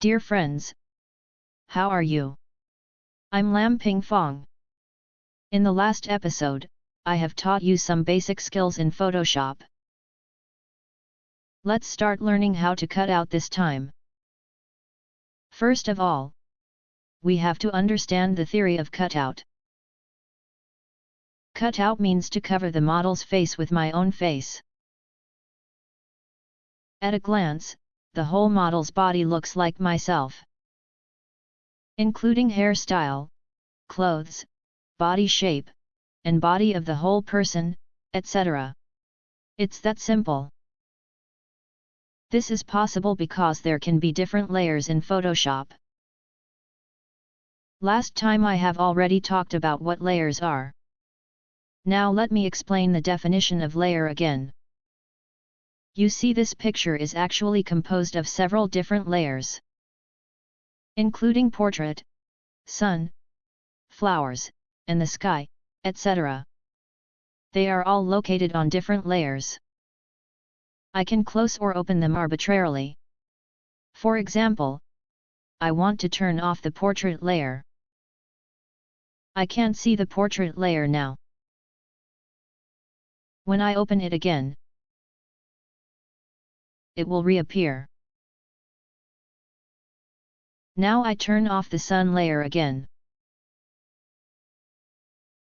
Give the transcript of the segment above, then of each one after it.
Dear friends, how are you? I'm Lam Ping Fong. In the last episode, I have taught you some basic skills in Photoshop. Let's start learning how to cut out this time. First of all, we have to understand the theory of cutout. Cutout means to cover the model's face with my own face. At a glance, the whole model's body looks like myself. Including hairstyle, clothes, body shape, and body of the whole person, etc. It's that simple. This is possible because there can be different layers in Photoshop. Last time I have already talked about what layers are. Now let me explain the definition of layer again. You see this picture is actually composed of several different layers. Including portrait, sun, flowers, and the sky, etc. They are all located on different layers. I can close or open them arbitrarily. For example, I want to turn off the portrait layer. I can't see the portrait layer now. When I open it again, it will reappear. Now I turn off the sun layer again.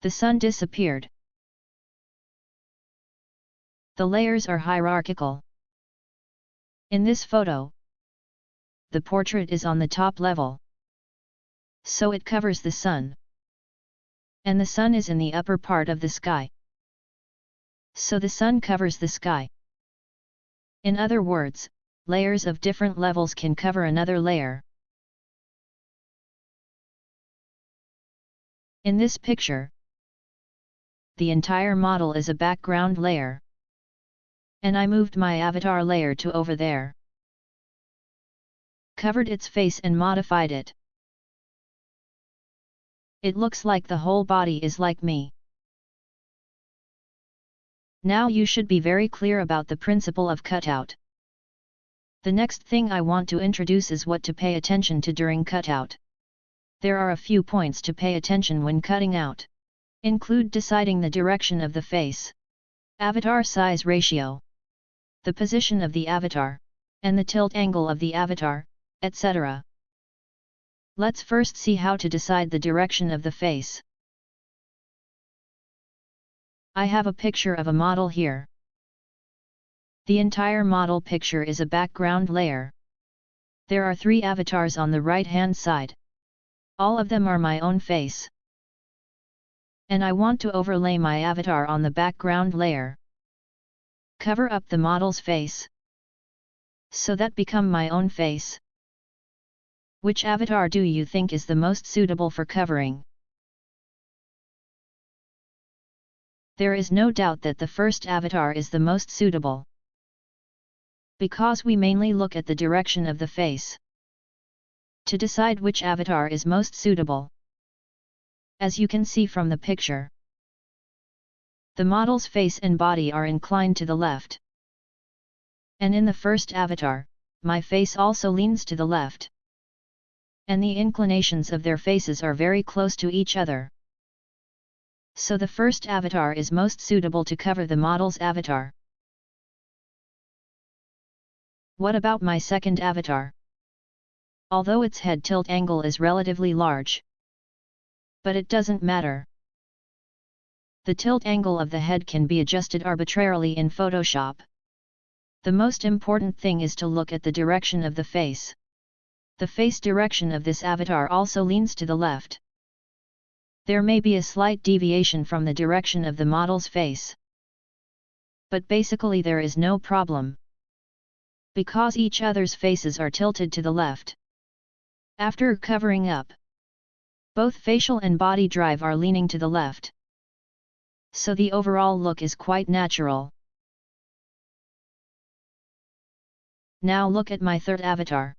The sun disappeared. The layers are hierarchical. In this photo, the portrait is on the top level. So it covers the sun. And the sun is in the upper part of the sky so the sun covers the sky. In other words, layers of different levels can cover another layer. In this picture, the entire model is a background layer. And I moved my avatar layer to over there. Covered its face and modified it. It looks like the whole body is like me. Now you should be very clear about the principle of cutout. The next thing I want to introduce is what to pay attention to during cutout. There are a few points to pay attention when cutting out. Include deciding the direction of the face, avatar size ratio, the position of the avatar, and the tilt angle of the avatar, etc. Let's first see how to decide the direction of the face. I have a picture of a model here. The entire model picture is a background layer. There are three avatars on the right hand side. All of them are my own face. And I want to overlay my avatar on the background layer. Cover up the model's face. So that become my own face. Which avatar do you think is the most suitable for covering? There is no doubt that the first avatar is the most suitable. Because we mainly look at the direction of the face. To decide which avatar is most suitable. As you can see from the picture. The model's face and body are inclined to the left. And in the first avatar, my face also leans to the left. And the inclinations of their faces are very close to each other so the first avatar is most suitable to cover the model's avatar. What about my second avatar? Although its head tilt angle is relatively large. But it doesn't matter. The tilt angle of the head can be adjusted arbitrarily in Photoshop. The most important thing is to look at the direction of the face. The face direction of this avatar also leans to the left there may be a slight deviation from the direction of the model's face. But basically there is no problem. Because each other's faces are tilted to the left. After covering up, both facial and body drive are leaning to the left. So the overall look is quite natural. Now look at my third avatar.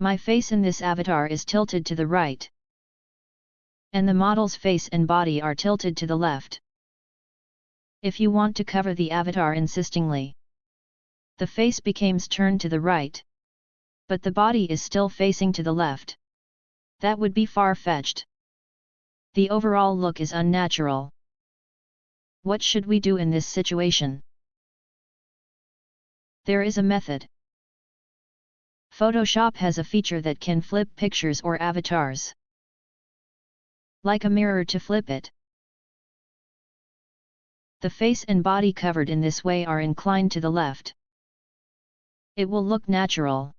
My face in this avatar is tilted to the right and the model's face and body are tilted to the left. If you want to cover the avatar insistingly, the face becomes turned to the right, But the body is still facing to the left. That would be far-fetched. The overall look is unnatural. What should we do in this situation? There is a method. Photoshop has a feature that can flip pictures or avatars. Like a mirror to flip it. The face and body covered in this way are inclined to the left. It will look natural.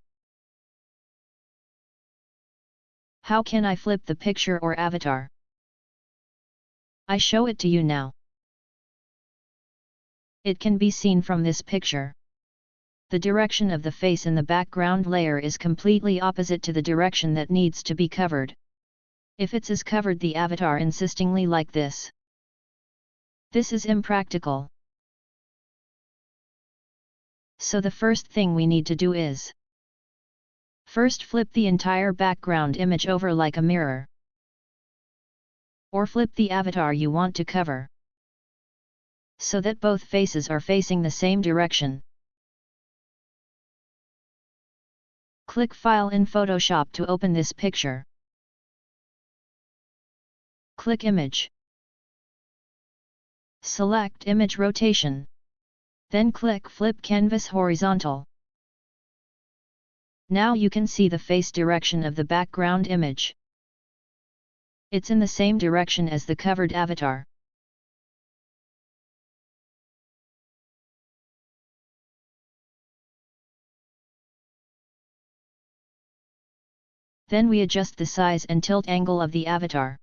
How can I flip the picture or avatar? I show it to you now. It can be seen from this picture. The direction of the face in the background layer is completely opposite to the direction that needs to be covered. If it's is covered the avatar insistingly like this. This is impractical. So the first thing we need to do is First flip the entire background image over like a mirror. Or flip the avatar you want to cover. So that both faces are facing the same direction. Click File in Photoshop to open this picture. Click Image. Select Image Rotation. Then click Flip Canvas Horizontal. Now you can see the face direction of the background image. It's in the same direction as the covered avatar. Then we adjust the size and tilt angle of the avatar.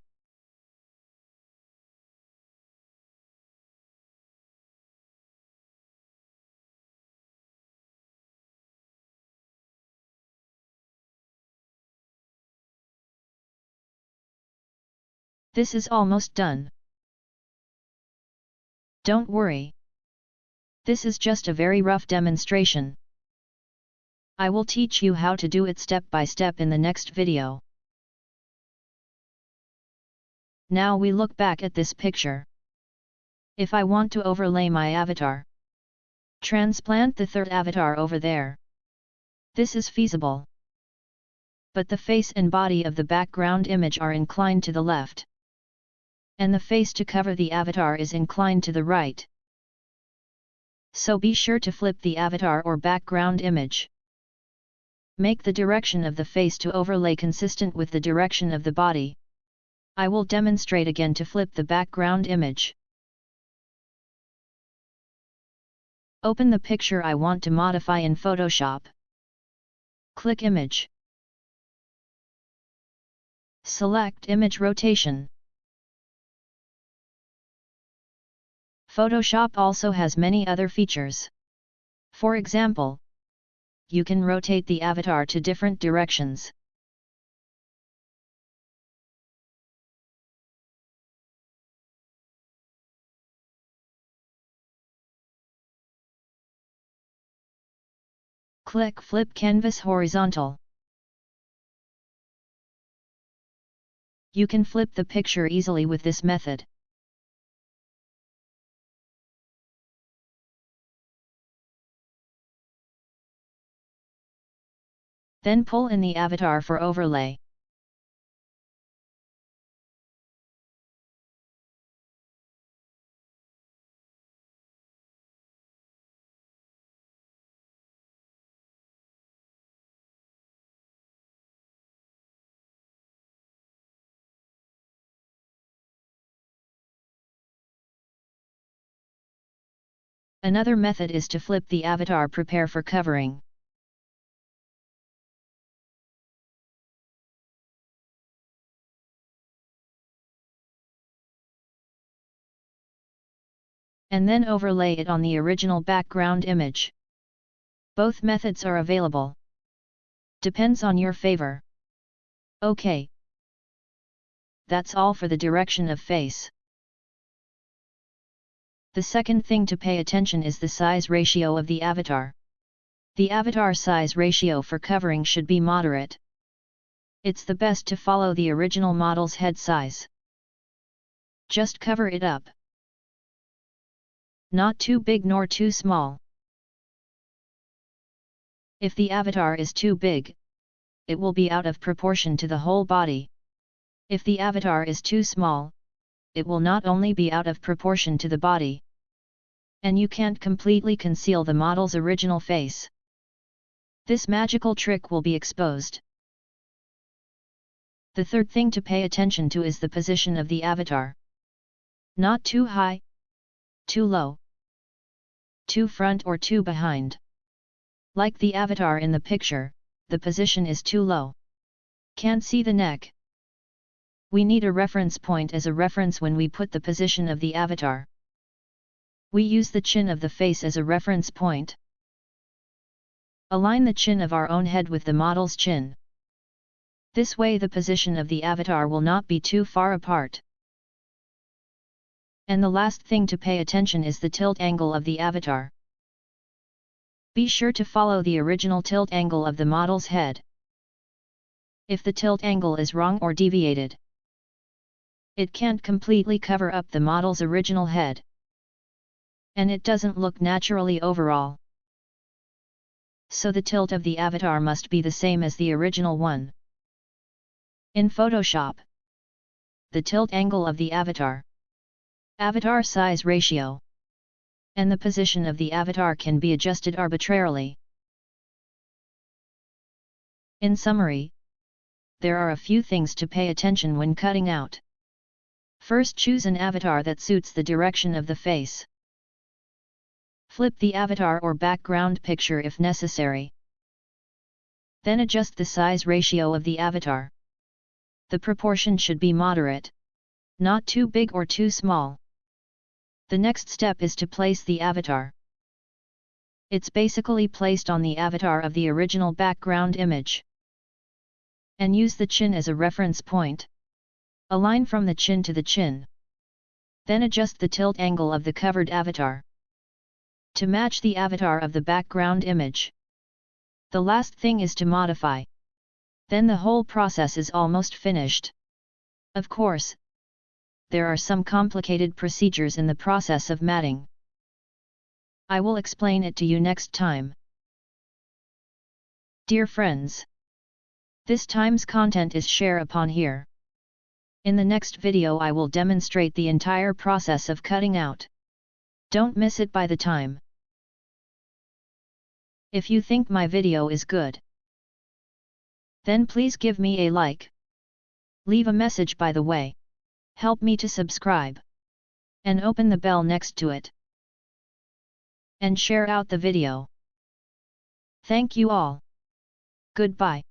This is almost done. Don't worry. This is just a very rough demonstration. I will teach you how to do it step by step in the next video. Now we look back at this picture. If I want to overlay my avatar, transplant the third avatar over there. This is feasible. But the face and body of the background image are inclined to the left and the face to cover the avatar is inclined to the right. So be sure to flip the avatar or background image. Make the direction of the face to overlay consistent with the direction of the body. I will demonstrate again to flip the background image. Open the picture I want to modify in Photoshop. Click Image. Select Image Rotation. Photoshop also has many other features. For example, you can rotate the avatar to different directions. Click Flip Canvas Horizontal. You can flip the picture easily with this method. Then pull in the avatar for overlay. Another method is to flip the avatar prepare for covering. And then overlay it on the original background image. Both methods are available. Depends on your favor. OK. That's all for the direction of face. The second thing to pay attention is the size ratio of the avatar. The avatar size ratio for covering should be moderate. It's the best to follow the original model's head size. Just cover it up not too big nor too small. If the avatar is too big, it will be out of proportion to the whole body. If the avatar is too small, it will not only be out of proportion to the body, and you can't completely conceal the model's original face. This magical trick will be exposed. The third thing to pay attention to is the position of the avatar. Not too high, too low, too front or too behind. Like the avatar in the picture, the position is too low. Can't see the neck. We need a reference point as a reference when we put the position of the avatar. We use the chin of the face as a reference point. Align the chin of our own head with the model's chin. This way the position of the avatar will not be too far apart. And the last thing to pay attention is the tilt angle of the avatar. Be sure to follow the original tilt angle of the model's head. If the tilt angle is wrong or deviated, it can't completely cover up the model's original head. And it doesn't look naturally overall. So the tilt of the avatar must be the same as the original one. In Photoshop, the tilt angle of the avatar, avatar size ratio, and the position of the avatar can be adjusted arbitrarily. In summary, there are a few things to pay attention when cutting out. First choose an avatar that suits the direction of the face. Flip the avatar or background picture if necessary. Then adjust the size ratio of the avatar. The proportion should be moderate. Not too big or too small. The next step is to place the avatar. It's basically placed on the avatar of the original background image. And use the chin as a reference point. Align from the chin to the chin. Then adjust the tilt angle of the covered avatar. To match the avatar of the background image. The last thing is to modify. Then the whole process is almost finished. Of course, there are some complicated procedures in the process of matting. I will explain it to you next time. Dear friends, this time's content is share upon here. In the next video I will demonstrate the entire process of cutting out. Don't miss it by the time. If you think my video is good, then please give me a like. Leave a message by the way. Help me to subscribe. And open the bell next to it. And share out the video. Thank you all. Goodbye.